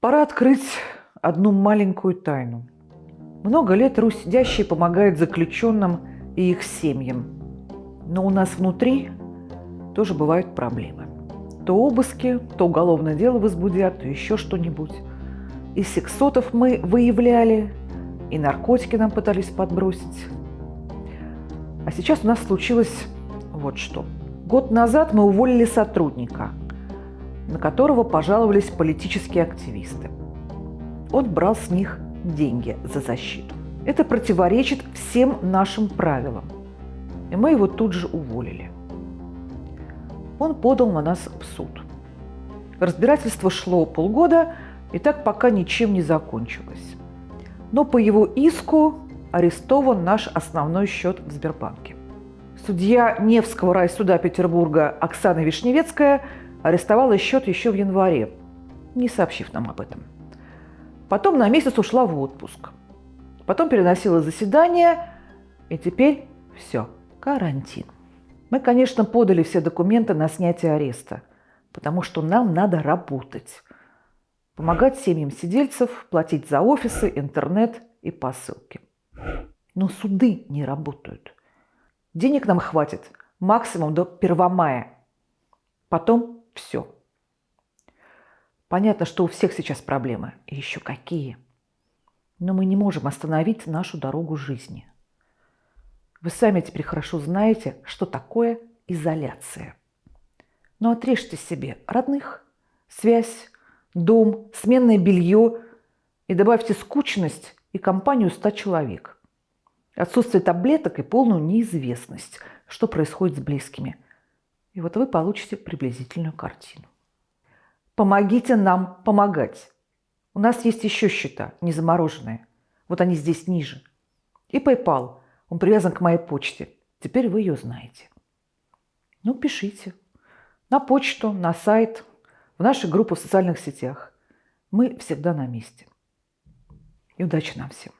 Пора открыть одну маленькую тайну. Много лет Русь сидящий помогает заключенным и их семьям. Но у нас внутри тоже бывают проблемы. То обыски, то уголовное дело возбудят, то еще что-нибудь. И сексотов мы выявляли, и наркотики нам пытались подбросить. А сейчас у нас случилось вот что. Год назад мы уволили сотрудника, на которого пожаловались политические активисты. Он брал с них деньги за защиту. Это противоречит всем нашим правилам. И мы его тут же уволили. Он подал на нас в суд. Разбирательство шло полгода, и так пока ничем не закончилось. Но по его иску арестован наш основной счет в Сбербанке. Судья Невского райсуда Петербурга Оксана Вишневецкая арестовала счет еще в январе, не сообщив нам об этом. Потом на месяц ушла в отпуск. Потом переносила заседание, и теперь все, карантин. Мы, конечно, подали все документы на снятие ареста, потому что нам надо работать. Помогать семьям сидельцев, платить за офисы, интернет и посылки. Но суды не работают. Денег нам хватит максимум до 1 мая. Потом все. Понятно, что у всех сейчас проблемы. И еще какие. Но мы не можем остановить нашу дорогу жизни. Вы сами теперь хорошо знаете, что такое изоляция. Но отрежьте себе родных, связь, дом, сменное белье и добавьте скучность и компанию 100 человек. Отсутствие таблеток и полную неизвестность, что происходит с близкими. И вот вы получите приблизительную картину. Помогите нам помогать. У нас есть еще счета, не замороженные. Вот они здесь ниже. И PayPal. Он привязан к моей почте. Теперь вы ее знаете. Ну, пишите. На почту, на сайт, в наши группы в социальных сетях. Мы всегда на месте. И удачи нам всем.